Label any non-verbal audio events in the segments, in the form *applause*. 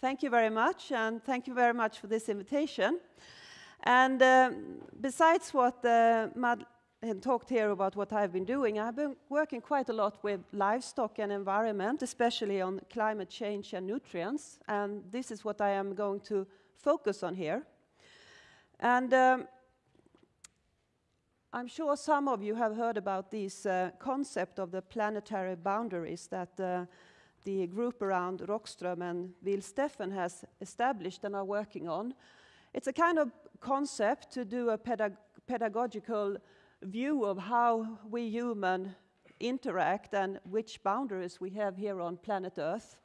Thank you very much, and thank you very much for this invitation. And uh, besides what uh, Mad talked here about what I've been doing, I've been working quite a lot with livestock and environment, especially on climate change and nutrients, and this is what I am going to focus on here. And um, I'm sure some of you have heard about this uh, concept of the planetary boundaries that uh, the group around Rockström and Will Steffen has established and are working on. It's a kind of concept to do a pedag pedagogical view of how we human interact and which boundaries we have here on planet Earth.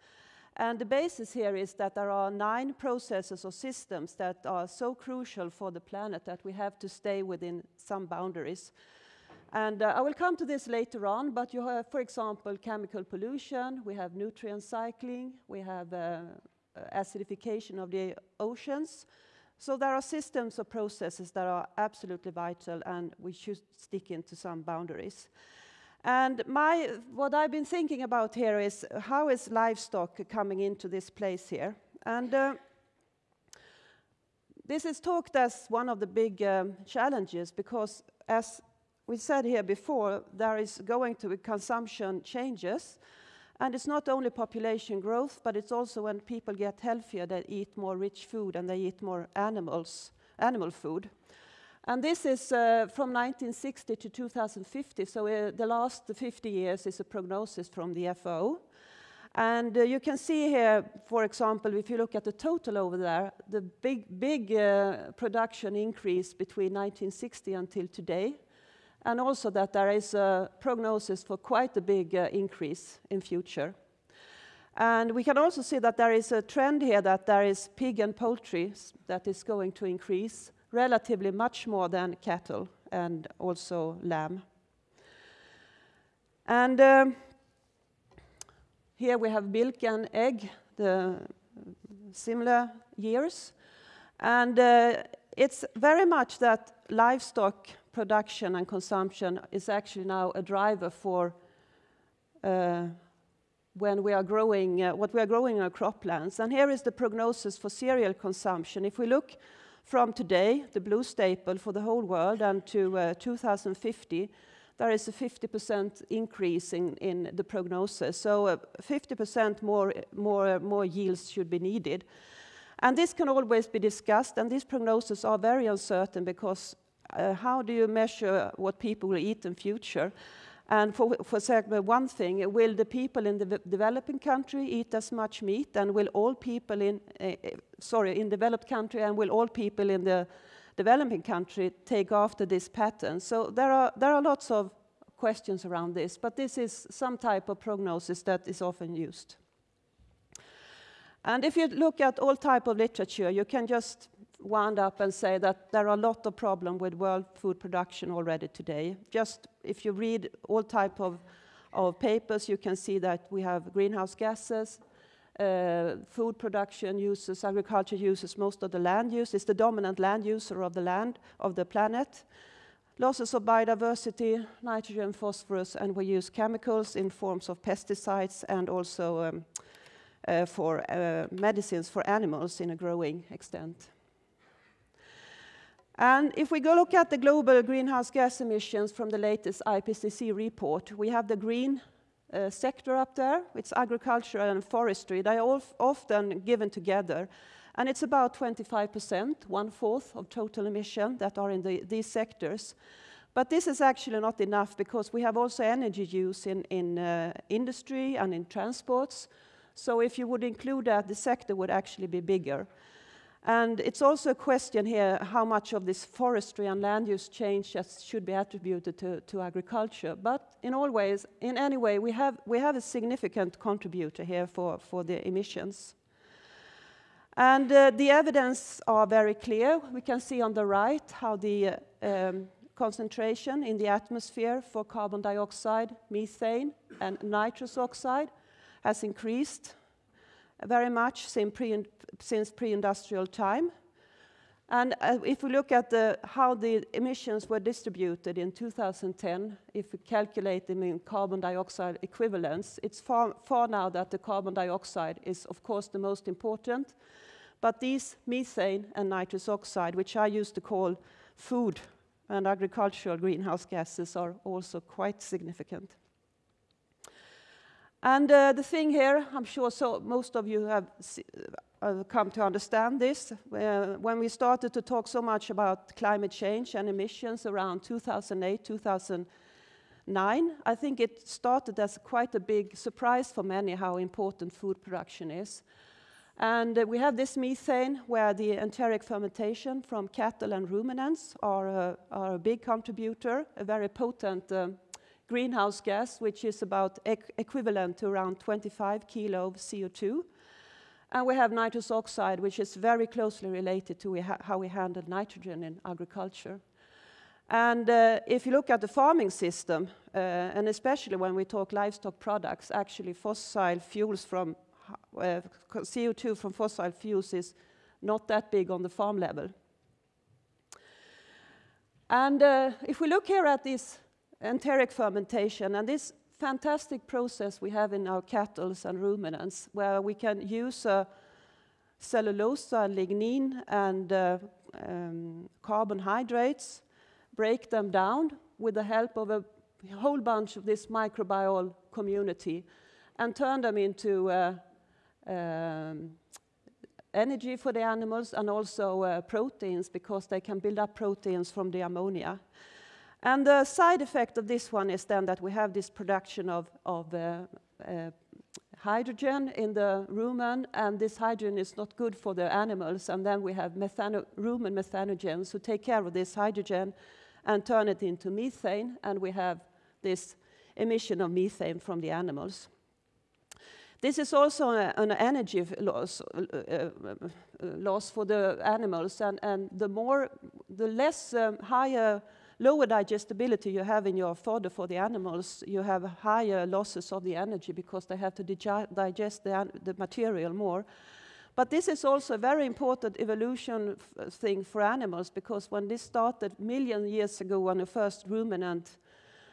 And the basis here is that there are nine processes or systems that are so crucial for the planet that we have to stay within some boundaries. And uh, I will come to this later on, but you have, for example, chemical pollution, we have nutrient cycling, we have uh, acidification of the oceans. So there are systems or processes that are absolutely vital and we should stick into some boundaries. And my, what I've been thinking about here is how is livestock coming into this place here? And uh, this is talked as one of the big um, challenges because as we said here before, there is going to be consumption changes. And it's not only population growth, but it's also when people get healthier, they eat more rich food and they eat more animals, animal food. And this is uh, from 1960 to 2050, so uh, the last 50 years is a prognosis from the FAO. And uh, you can see here, for example, if you look at the total over there, the big, big uh, production increase between 1960 until today, and also that there is a prognosis for quite a big uh, increase in future. And we can also see that there is a trend here that there is pig and poultry that is going to increase, relatively much more than cattle and also lamb. And um, here we have milk and egg, the similar years. And uh, it's very much that livestock production and consumption is actually now a driver for uh, when we are growing, uh, what we are growing in our croplands. And here is the prognosis for cereal consumption. If we look from today, the blue staple for the whole world, and to uh, 2050, there is a 50% increase in, in, the prognosis. So 50% uh, more, more, more yields should be needed. And this can always be discussed, and these prognoses are very uncertain because uh, how do you measure what people will eat in future? And for, for example, one thing, will the people in the developing country eat as much meat, and will all people in, uh, sorry, in developed country, and will all people in the developing country take after this pattern? So there are, there are lots of questions around this, but this is some type of prognosis that is often used. And if you look at all type of literature, you can just wound up and say that there are a lot of problems with world food production already today. Just if you read all type of, of papers, you can see that we have greenhouse gases, uh, food production uses, agriculture uses most of the land use. It's the dominant land user of the land, of the planet. Losses of biodiversity, nitrogen, phosphorus, and we use chemicals in forms of pesticides and also um, uh, for uh, medicines for animals in a growing extent. And if we go look at the global greenhouse gas emissions from the latest IPCC report, we have the green uh, sector up there. It's agriculture and forestry. They are often given together. And it's about 25%, one-fourth of total emission that are in the, these sectors. But this is actually not enough because we have also energy use in, in uh, industry and in transports. So if you would include that, the sector would actually be bigger. And it's also a question here how much of this forestry and land use change should be attributed to, to agriculture. But in all ways, in any way, we have, we have a significant contributor here for, for the emissions. And uh, the evidence are very clear. We can see on the right how the uh, um, concentration in the atmosphere for carbon dioxide, methane, and nitrous oxide has increased very much since pre-industrial time. And uh, if we look at the, how the emissions were distributed in 2010, if we calculate them in carbon dioxide equivalents, it's far, far now that the carbon dioxide is, of course, the most important. But these methane and nitrous oxide, which I used to call food and agricultural greenhouse gases, are also quite significant. And uh, the thing here, I'm sure so most of you have uh, come to understand this. Uh, when we started to talk so much about climate change and emissions around 2008, 2009, I think it started as quite a big surprise for many how important food production is. And uh, we have this methane where the enteric fermentation from cattle and ruminants are, are a big contributor, a very potent um, greenhouse gas, which is about equivalent to around 25 kilo of CO2. And we have nitrous oxide, which is very closely related to how we handle nitrogen in agriculture. And uh, if you look at the farming system, uh, and especially when we talk livestock products, actually fossil fuels from uh, CO2 from fossil fuels is not that big on the farm level. And uh, if we look here at this enteric fermentation and this fantastic process we have in our cattle and ruminants where we can use uh, cellulose, lignin and uh, um, carbohydrates, break them down with the help of a whole bunch of this microbial community and turn them into uh, um, energy for the animals and also uh, proteins because they can build up proteins from the ammonia. And the side effect of this one is then that we have this production of, of uh, uh, hydrogen in the rumen, and this hydrogen is not good for the animals. And then we have methano rumen methanogens who take care of this hydrogen and turn it into methane, and we have this emission of methane from the animals. This is also a, an energy loss, uh, uh, loss for the animals, and, and the more, the less um, higher lower digestibility you have in your fodder for the animals, you have higher losses of the energy because they have to digest the, the material more. But this is also a very important evolution thing for animals because when this started million years ago when the first ruminant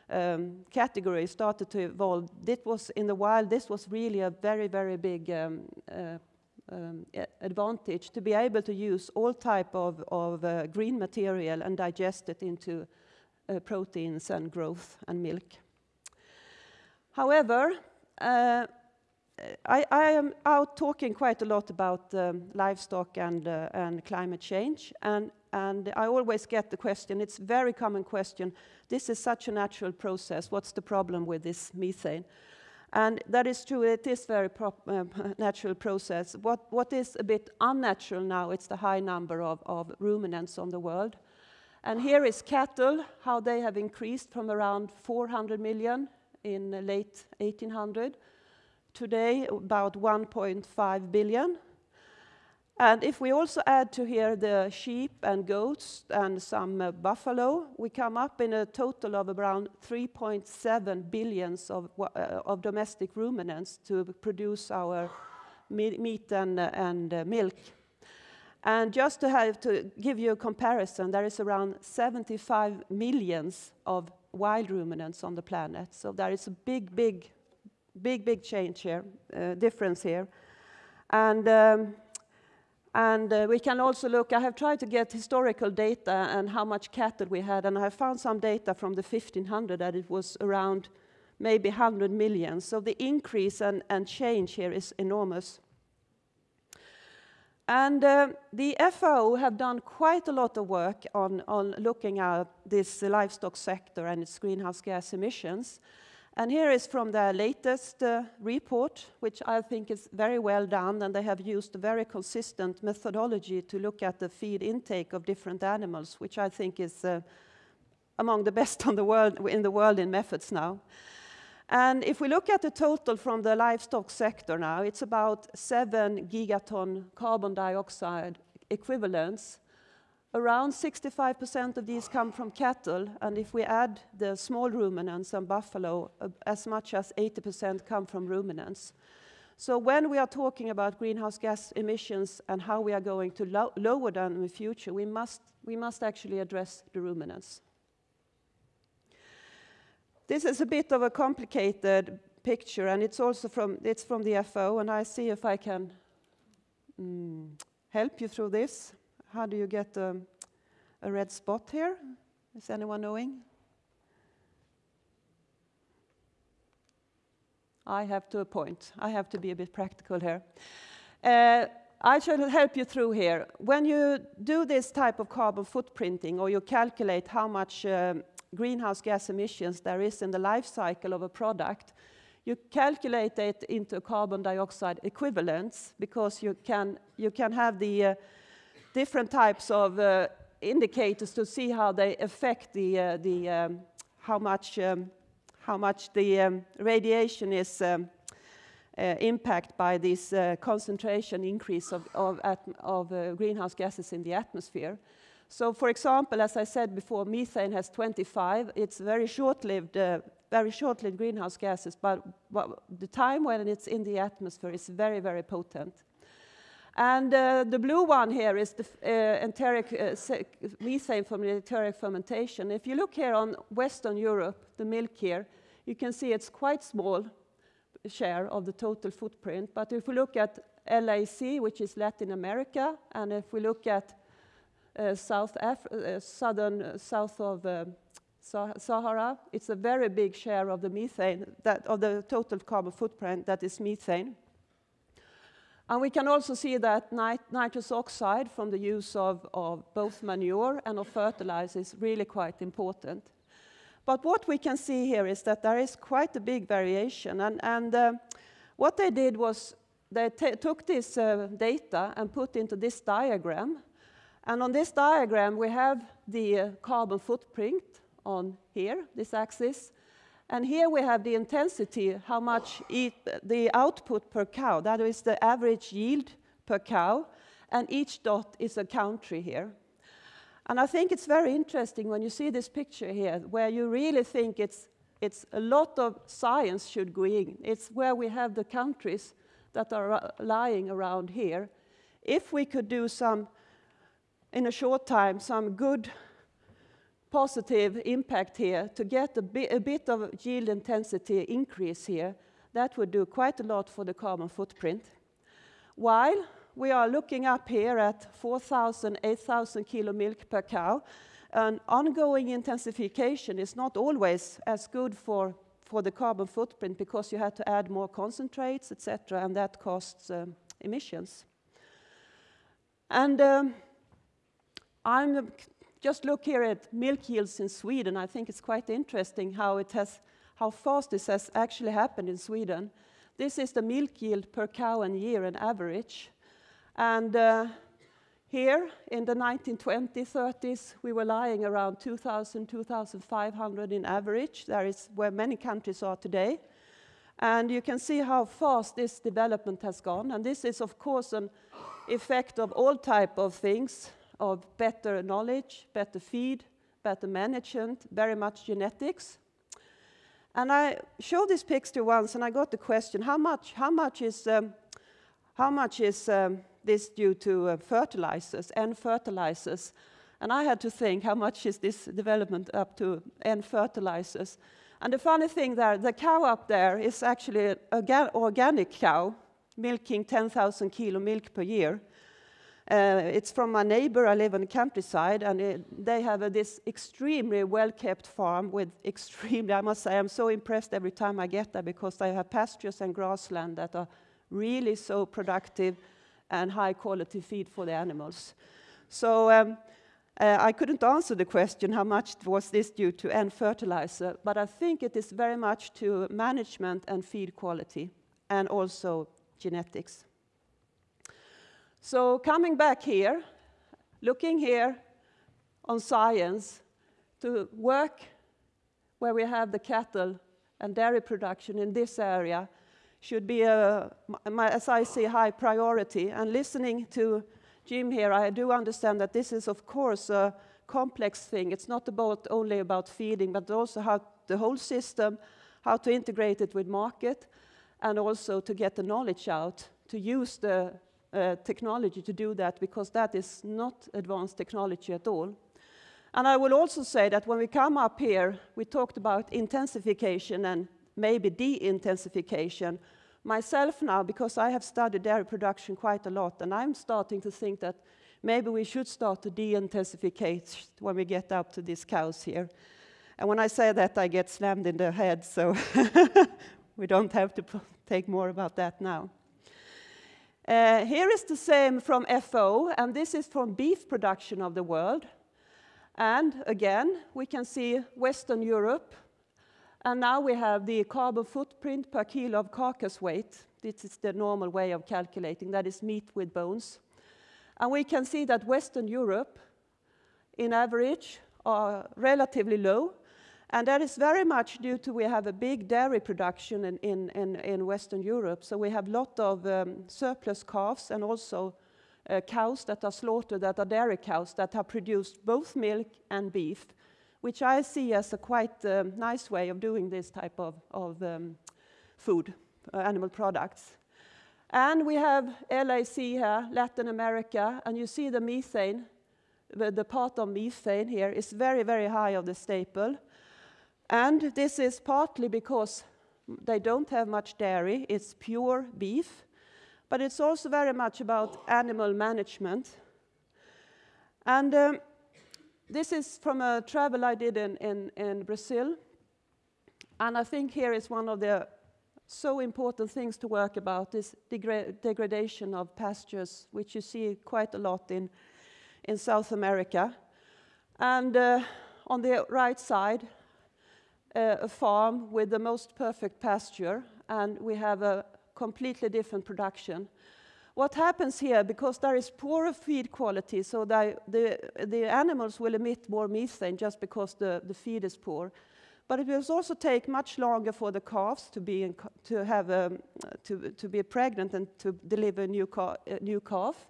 um, category started to evolve, this was in the wild, this was really a very, very big um, uh, um, advantage to be able to use all type of, of uh, green material and digest it into uh, proteins and growth and milk. However, uh, I, I, am out talking quite a lot about um, livestock and, uh, and climate change, and, and I always get the question, it's a very common question, this is such a natural process, what's the problem with this methane? And that is true, it is very uh, *laughs* natural process. What, what is a bit unnatural now, it's the high number of, of ruminants on the world. And here is cattle, how they have increased from around 400 million in late 1800. Today, about 1.5 billion. And if we also add to here the sheep and goats and some uh, buffalo, we come up in a total of around 3.7 billions of, uh, of domestic ruminants to produce our meat and, uh, and uh, milk. And just to have to give you a comparison, there is around 75 millions of wild ruminants on the planet. So there is a big, big, big, big change here, uh, difference here. And um, and uh, we can also look, I have tried to get historical data and how much cattle we had, and I have found some data from the 1500 that it was around maybe 100 million. So the increase and, and change here is enormous. And uh, the FAO have done quite a lot of work on, on looking at this livestock sector and its greenhouse gas emissions. And here is from their latest uh, report, which I think is very well done, and they have used a very consistent methodology to look at the feed intake of different animals, which I think is uh, among the best *laughs* the world, in the world in methods now. And if we look at the total from the livestock sector now, it's about 7 gigaton carbon dioxide equivalents Around 65% of these come from cattle, and if we add the small ruminants and buffalo, uh, as much as 80% come from ruminants. So when we are talking about greenhouse gas emissions and how we are going to lo lower them in the future, we must, we must actually address the ruminants. This is a bit of a complicated picture, and it's also from, it's from the FO, and I see if I can mm, help you through this. How do you get um, a red spot here? Is anyone knowing? I have to a point. I have to be a bit practical here. Uh, I shall help you through here. When you do this type of carbon footprinting or you calculate how much um, greenhouse gas emissions there is in the life cycle of a product, you calculate it into carbon dioxide equivalents because you can, you can have the uh, different types of uh, indicators to see how they affect the, uh, the um, how much um, how much the um, radiation is um, uh, impacted by this uh, concentration increase of, of, of uh, greenhouse gases in the atmosphere. So for example, as I said before, methane has 25. It's very short-lived, uh, very short-lived greenhouse gases, but, but, the time when it's in the atmosphere is very, very potent. And uh, the blue one here is the uh, enteric uh, methane from the enteric fermentation. If you look here on Western Europe, the milk here, you can see it's quite small share of the total footprint. But if we look at LAC, which is Latin America, and if we look at South Af uh, southern uh, south of uh, Sahara, it's a very big share of the methane, that of the total carbon footprint that is methane. And we can also see that nit nitrous oxide from the use of, of both manure and of fertilizer is really quite important. But what we can see here is that there is quite a big variation. And, and uh, what they did was they took this uh, data and put into this diagram and on this diagram, we have the carbon footprint on here, this axis. And here we have the intensity, how much the output per cow, that is the average yield per cow, and each dot is a country here. And I think it's very interesting when you see this picture here, where you really think it's, it's a lot of science should go in. It's where we have the countries that are uh, lying around here. If we could do some in a short time some good positive impact here to get a, bi a bit of yield intensity increase here, that would do quite a lot for the carbon footprint. While we are looking up here at 4,000, 8,000 kilo milk per cow, an ongoing intensification is not always as good for, for the carbon footprint because you have to add more concentrates, etc., and that costs um, emissions. And um, I'm just look here at milk yields in Sweden. I think it's quite interesting how it has, how fast this has actually happened in Sweden. This is the milk yield per cow and year in average. And uh, here in the 1920s, 30s, we were lying around 2,000, 2,500 in average. That is where many countries are today. And you can see how fast this development has gone. And this is, of course, an effect of all type of things, of better knowledge, better feed, better management, very much genetics. And I showed this picture once, and I got the question: How much? How much is? Um, how much is um, this due to uh, fertilizers and fertilizers? And I had to think, how much is this development up to N fertilizers? And the funny thing there, the cow up there is actually an organic cow, milking 10,000 kilo milk per year. Uh, it's from my neighbor. I live in the countryside, and it, they have a, this extremely well-kept farm with *laughs* extremely, I must say, I'm so impressed every time I get there because they have pastures and grassland that are really so productive and high-quality feed for the animals. So um, uh, I couldn't answer the question, how much was this due to N fertilizer, but I think it is very much to management and feed quality, and also genetics. So coming back here, looking here on science to work where we have the cattle and dairy production in this area should be, a, as I see, high priority. And listening to Jim here, I do understand that this is, of course, a complex thing. It's not about only about feeding, but also how the whole system, how to integrate it with market, and also to get the knowledge out, to use the uh, technology to do that, because that is not advanced technology at all. And I will also say that when we come up here, we talked about intensification and maybe de-intensification. Myself now, because I have studied dairy production quite a lot, and I'm starting to think that maybe we should start to de-intensificate when we get up to these cows here. And when I say that, I get slammed in the head, so *laughs* we don't have to take more about that now. Uh, here is the same from FO, and this is from beef production of the world. And again, we can see Western Europe. And now we have the carbon footprint per kilo of carcass weight. This is the normal way of calculating, that is meat with bones. And we can see that Western Europe, in average, are relatively low. And that is very much due to we have a big dairy production in, in, in, in Western Europe. So we have a lot of um, surplus calves and also uh, cows that are slaughtered that are dairy cows that have produced both milk and beef, which I see as a quite um, nice way of doing this type of, of um, food, uh, animal products. And we have LAC here, Latin America, and you see the methane, the, the part of methane here is very, very high of the staple. And this is partly because they don't have much dairy, it's pure beef. But it's also very much about animal management. And um, this is from a travel I did in, in, in Brazil. And I think here is one of the so important things to work about is degra degradation of pastures, which you see quite a lot in, in South America. And uh, on the right side, uh, a farm with the most perfect pasture, and we have a completely different production. What happens here, because there is poorer feed quality, so the, the animals will emit more methane just because the, the feed is poor. But it will also take much longer for the calves to be, to have, um, to, to be pregnant and to deliver new, new calf.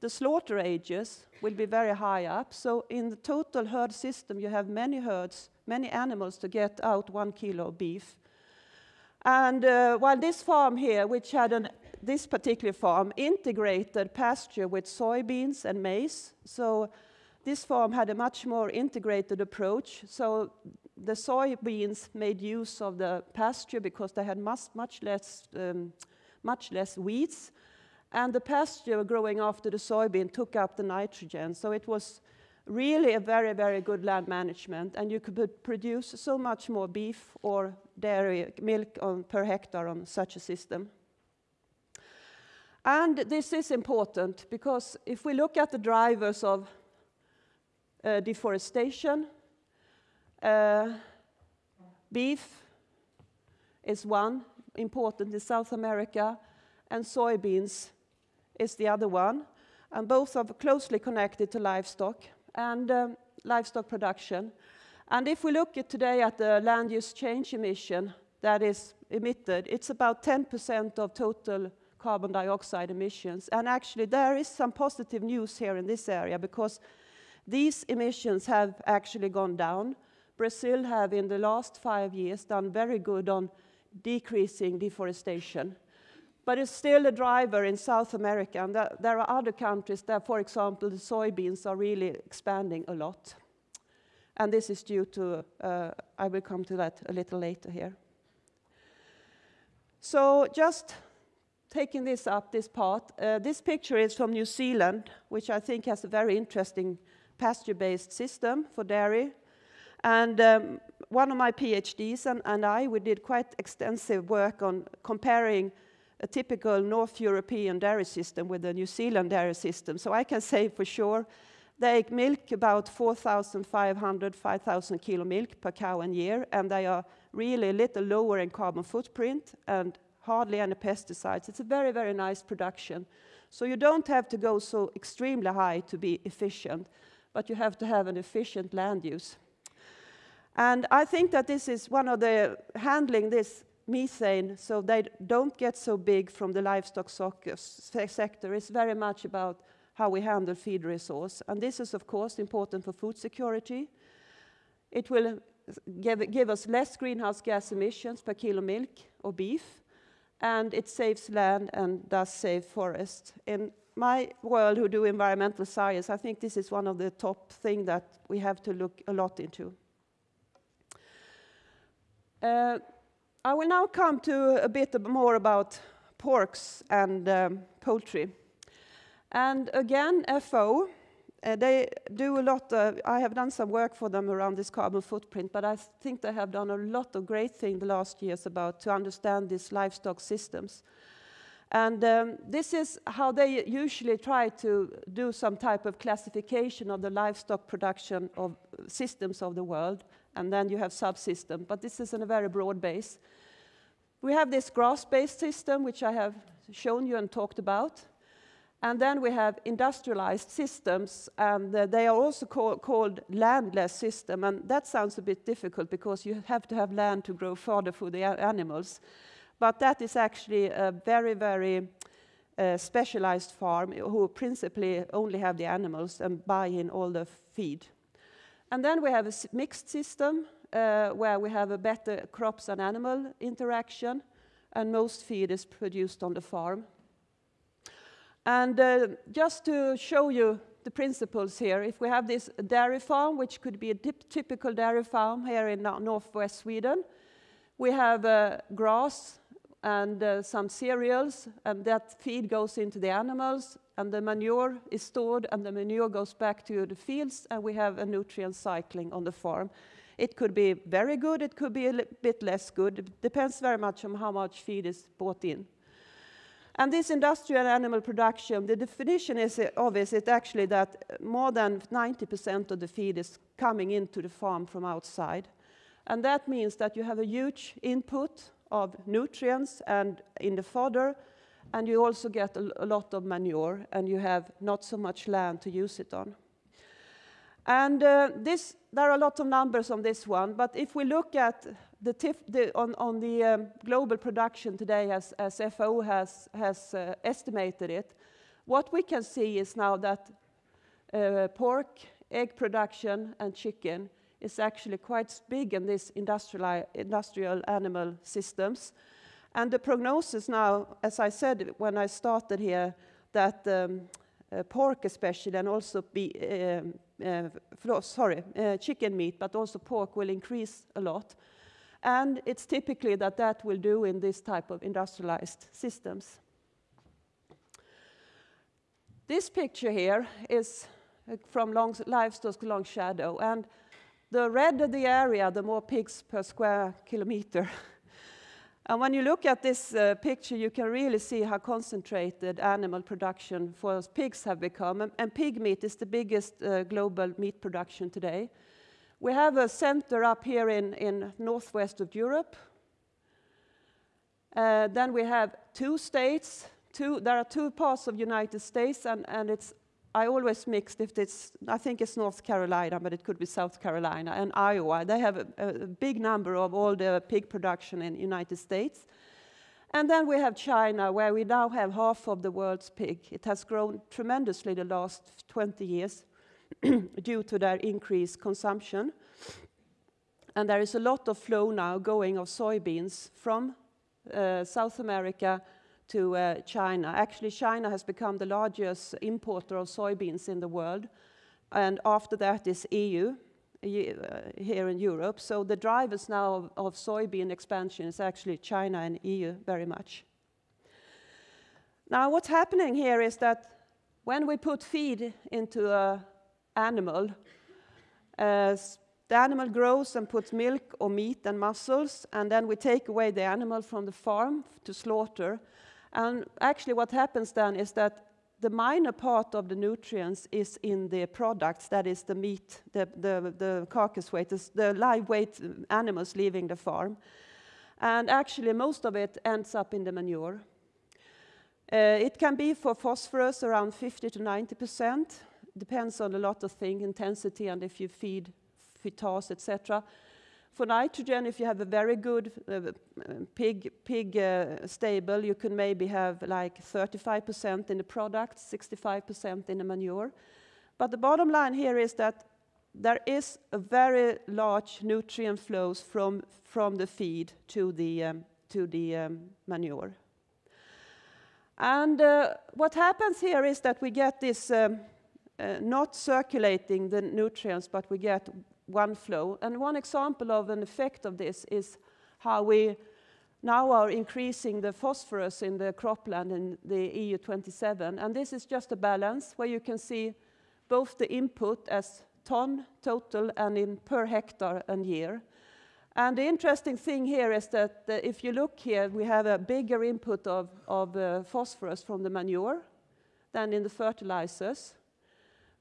The slaughter ages will be very high up. So in the total herd system, you have many herds, many animals to get out one kilo of beef. And uh, while this farm here, which had an, this particular farm, integrated pasture with soybeans and maize, so this farm had a much more integrated approach. So the soybeans made use of the pasture because they had much, much, less, um, much less weeds. And the pasture growing after the soybean took up the nitrogen. So it was really a very, very good land management, and you could produce so much more beef or dairy milk on, per hectare on such a system. And this is important because if we look at the drivers of uh, deforestation, uh, beef is one important in South America, and soybeans is the other one. And both are closely connected to livestock and um, livestock production. And if we look at today at the land use change emission that is emitted, it's about 10% of total carbon dioxide emissions. And actually, there is some positive news here in this area because these emissions have actually gone down. Brazil have, in the last five years, done very good on decreasing deforestation but it's still a driver in South America. And there are other countries that, for example, the soybeans are really expanding a lot. And this is due to, uh, I will come to that a little later here. So just taking this up, this part, uh, this picture is from New Zealand, which I think has a very interesting pasture-based system for dairy. And um, one of my PhDs and, and I, we did quite extensive work on comparing a typical North European dairy system with the New Zealand dairy system. So I can say for sure they milk about 4,500, 5,000 kilo milk per cow a year, and they are really a little lower in carbon footprint and hardly any pesticides. It's a very, very nice production. So you don't have to go so extremely high to be efficient, but you have to have an efficient land use. And I think that this is one of the handling this methane, so they don't get so big from the livestock sector, is very much about how we handle feed resource. And this is, of course, important for food security. It will give, give us less greenhouse gas emissions per kilo milk or beef. and it saves land and does save forest. In my world who do environmental science, I think this is one of the top things that we have to look a lot into. Uh, I will now come to a bit more about porks and um, poultry. And again, FO, uh, they do a lot, uh, I have done some work for them around this carbon footprint, but I think they have done a lot of great things the last years about to understand these livestock systems. And um, this is how they usually try to do some type of classification of the livestock production of systems of the world, and then you have subsystem, but this is in a very broad base. We have this grass-based system, which I have shown you and talked about. And then we have industrialized systems, and uh, they are also call, called landless system. And that sounds a bit difficult because you have to have land to grow fodder for the animals. But that is actually a very, very uh, specialized farm who principally only have the animals and buy in all the feed. And then we have a mixed system uh, where we have a better crops and animal interaction, and most feed is produced on the farm. And uh, just to show you the principles here, if we have this dairy farm, which could be a typical dairy farm here in northwest Sweden, we have uh, grass and uh, some cereals, and that feed goes into the animals, and the manure is stored, and the manure goes back to the fields, and we have a nutrient cycling on the farm. It could be very good, it could be a bit less good. It depends very much on how much feed is bought in. And this industrial animal production, the definition is obvious, it's actually that more than 90% of the feed is coming into the farm from outside. And that means that you have a huge input of nutrients and in the fodder, and you also get a, a, lot of manure, and you have not so much land to use it on. And uh, this, there are a lot of numbers on this one, but if we look at the, the on, on, the um, global production today, as, as FAO has, has uh, estimated it, what we can see is now that uh, pork, egg production, and chicken is actually quite big in these industrial, industrial animal systems. And the prognosis now, as I said when I started here, that um, uh, pork especially, and also be, um, uh, sorry, uh, chicken meat, but also pork will increase a lot. And it's typically that that will do in this type of industrialized systems. This picture here is uh, from long, livestock long shadow, and the redder the area, the more pigs per square kilometer. *laughs* and when you look at this uh, picture, you can really see how concentrated animal production for pigs have become. And, and pig meat is the biggest uh, global meat production today. We have a center up here in, in northwest of Europe. Uh, then we have two states. Two, there are two parts of United States, and, and it's I always mixed if it's, I think it's North Carolina, but it could be South Carolina and Iowa. They have a, a big number of all the pig production in United States. And then we have China, where we now have half of the world's pig. It has grown tremendously the last 20 years *clears throat* due to their increased consumption. And there is a lot of flow now going of soybeans from uh, South America to uh, China. Actually, China has become the largest importer of soybeans in the world, and after that is EU, uh, here in Europe. So the drivers now of, of soybean expansion is actually China and EU very much. Now, what's happening here is that when we put feed into an animal, uh, the animal grows and puts milk or meat and muscles, and then we take away the animal from the farm to slaughter, and actually what happens then is that the minor part of the nutrients is in the products, that is the meat, the, the, the carcass weight, the live weight animals leaving the farm. And actually most of it ends up in the manure. Uh, it can be for phosphorus around 50 to 90 percent, depends on a lot of things, intensity and if you feed phytase, etc. For nitrogen, if you have a very good uh, pig, pig uh, stable, you can maybe have like 35% in the product, 65% in the manure. But the bottom line here is that there is a very large nutrient flows from, from the feed to the, um, to the um, manure. And uh, what happens here is that we get this um, uh, not circulating the nutrients, but we get one flow. And one example of an effect of this is how we now are increasing the phosphorus in the cropland in the EU27. And this is just a balance where you can see both the input as ton total and in per hectare and year. And the interesting thing here is that uh, if you look here, we have a bigger input of, of uh, phosphorus from the manure than in the fertilizers.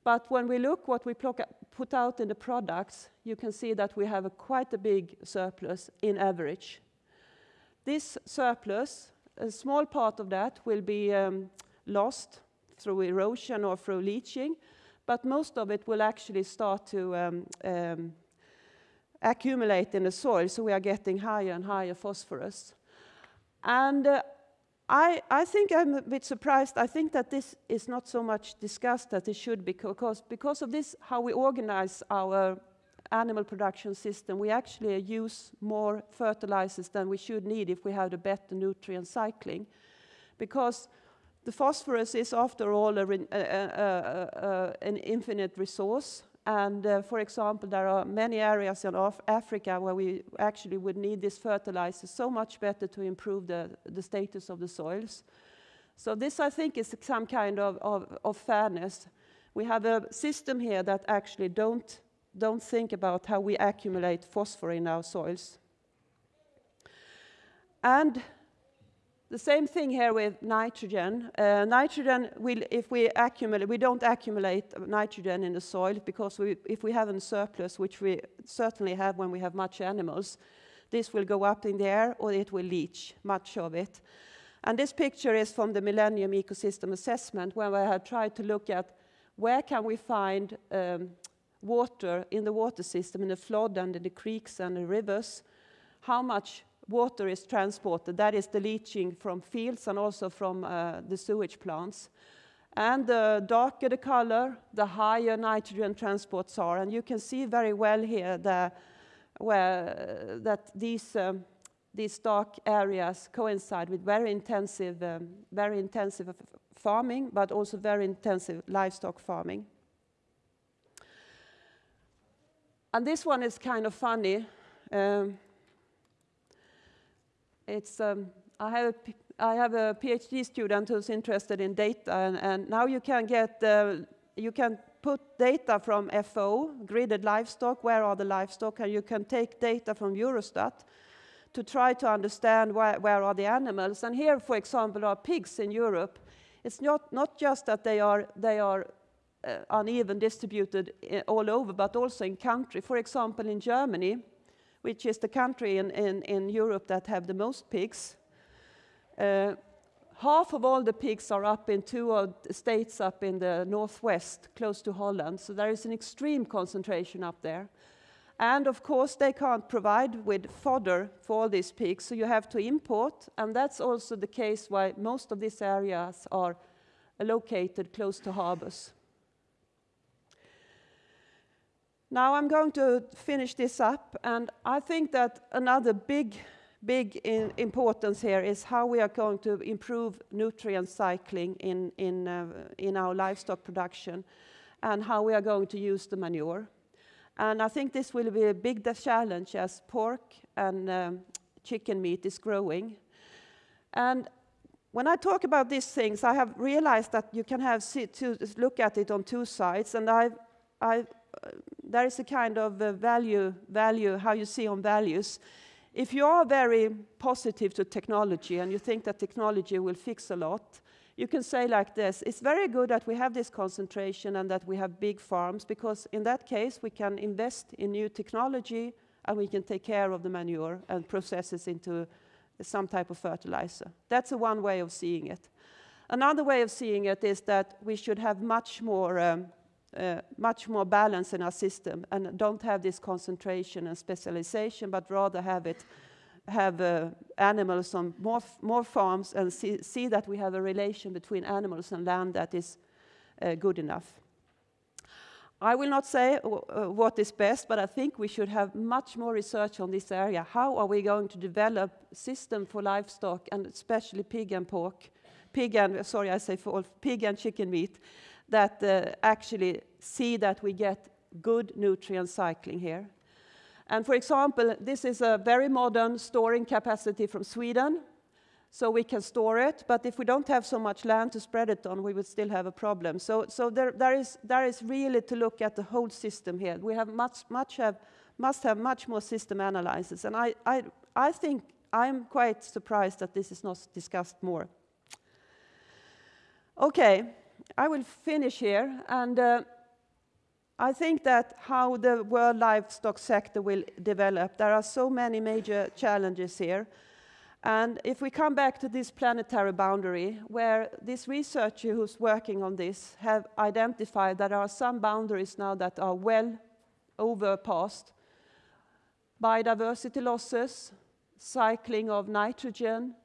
But when we look what we put out in the products, you can see that we have a quite a big surplus in average. This surplus, a small part of that will be um, lost through erosion or through leaching, but most of it will actually start to um, um, accumulate in the soil, so we are getting higher and higher phosphorus. And uh, I, I, think I'm a bit surprised. I think that this is not so much discussed as it should be, because, because of this, how we organize our animal production system, we actually use more fertilizers than we should need if we have a better nutrient cycling. Because the phosphorus is, after all, a, a, a, an infinite resource. And uh, for example, there are many areas in Af Africa where we actually would need this fertilizer so much better to improve the, the status of the soils. So this, I think, is some kind of, of, of fairness. We have a system here that actually don't, don't think about how we accumulate phosphorus in our soils. And the same thing here with nitrogen. Uh, nitrogen, will, if we accumulate, we don't accumulate nitrogen in the soil because we, if we have a surplus, which we certainly have when we have much animals, this will go up in the air or it will leach much of it. And this picture is from the Millennium Ecosystem Assessment where I have tried to look at where can we find um, water in the water system, in the flood and in the creeks and the rivers, how much water is transported. That is the leaching from fields and also from uh, the sewage plants. And the darker the color, the higher nitrogen transports are. And you can see very well here the, where, that these, um, these dark areas coincide with very intensive, um, very intensive farming, but also very intensive livestock farming. And this one is kind of funny. Um, it's, um, I, have a, I have a PhD student who's interested in data, and, and now you can get, uh, you can put data from FO, gridded livestock, where are the livestock, and you can take data from Eurostat to try to understand where, where are the animals. And here, for example, are pigs in Europe. It's not, not just that they are, they are uh, uneven distributed uh, all over, but also in country. For example, in Germany, which is the country in, in, in Europe that have the most pigs. Uh, half of all the pigs are up in two states up in the northwest, close to Holland. So there is an extreme concentration up there. And of course, they can't provide with fodder for all these pigs, so you have to import. And that's also the case why most of these areas are located close to harbors. Now I'm going to finish this up, and I think that another big, big importance here is how we are going to improve nutrient cycling in, in, uh, in our livestock production, and how we are going to use the manure. And I think this will be a big challenge as pork and um, chicken meat is growing. And when I talk about these things, I have realized that you can have to look at it on two sides, and I've, I've there is a kind of uh, value, value, how you see on values. If you are very positive to technology and you think that technology will fix a lot, you can say like this, it's very good that we have this concentration and that we have big farms, because in that case we can invest in new technology and we can take care of the manure and process it into some type of fertilizer. That's a one way of seeing it. Another way of seeing it is that we should have much more um, uh, much more balance in our system and don't have this concentration and specialization, but rather have it have uh, animals on more, more farms and see, see, that we have a relation between animals and land that is uh, good enough. I will not say uh, what is best, but I think we should have much more research on this area. How are we going to develop system for livestock and especially pig and pork pig and, sorry, I say for pig and chicken meat, that uh, actually see that we get good nutrient cycling here. And for example, this is a very modern storing capacity from Sweden, so we can store it, but if we don't have so much land to spread it on, we would still have a problem. So, so there, there, is, there is really to look at the whole system here. We have much, much have, must have much more system analysis, and I, I, I think I'm quite surprised that this is not discussed more. Okay, I will finish here, and uh, I think that how the world livestock sector will develop, there are so many major challenges here. And if we come back to this planetary boundary, where this researcher who's working on this have identified that there are some boundaries now that are well overpassed, biodiversity losses, cycling of nitrogen,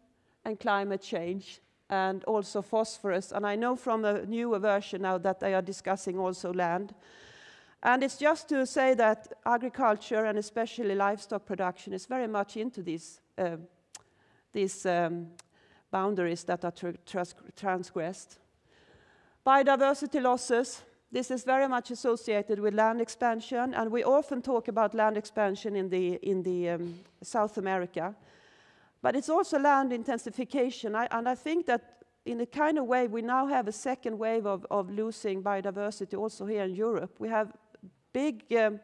and climate change, and also phosphorus. And I know from a newer version now that they are discussing also land. And it's just to say that agriculture and especially livestock production is very much into these, uh, these um, boundaries that are trans transgressed. Biodiversity losses, this is very much associated with land expansion, and we often talk about land expansion in the, in the um, South America. But it's also land intensification, I, and I think that in a kind of way we now have a second wave of, of losing biodiversity also here in Europe. We have big um,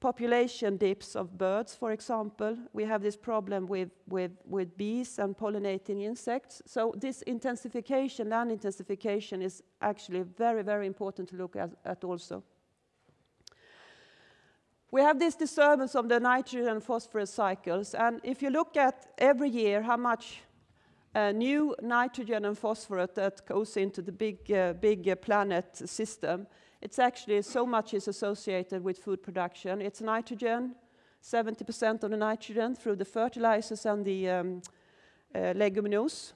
population dips of birds, for example. We have this problem with, with, with bees and pollinating insects. So this intensification, land intensification, is actually very, very important to look at, at also. We have this disturbance of the nitrogen and phosphorus cycles, and if you look at every year how much uh, new nitrogen and phosphorus that goes into the big, uh, big uh, planet system, it's actually so much is associated with food production. It's nitrogen, 70% of the nitrogen through the fertilizers and the um, uh, leguminous.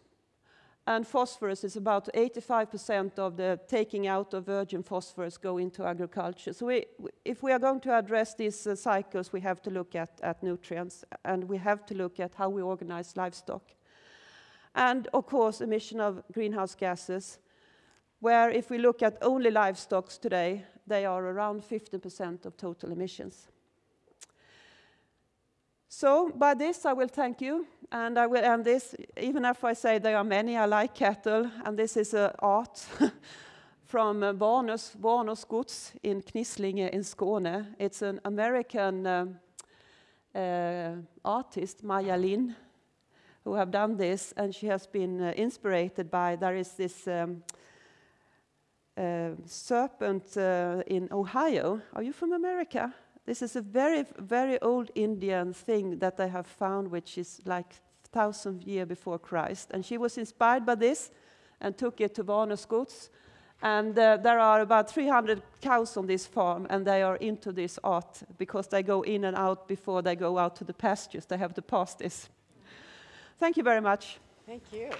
And phosphorus is about 85% of the taking out of virgin phosphorus go into agriculture. So we, if we are going to address these uh, cycles, we have to look at, at nutrients and we have to look at how we organize livestock. And of course, emission of greenhouse gases where if we look at only livestock today, they are around 15% of total emissions. So by this, I will thank you, and I will end this, even if I say there are many, I like cattle, and this is an art *laughs* from uh, Wanås Gods in Knislinge in Skåne. It's an American uh, uh, artist, Maya Lin, who have done this, and she has been uh, inspired by, there is this um, uh, serpent uh, in Ohio. Are you from America? This is a very, very old Indian thing that I have found, which is like thousand years before Christ. And she was inspired by this and took it to Wanås Gods. And uh, there are about 300 cows on this farm, and they are into this art because they go in and out before they go out to the pastures. They have to pass this. Thank you very much. Thank you.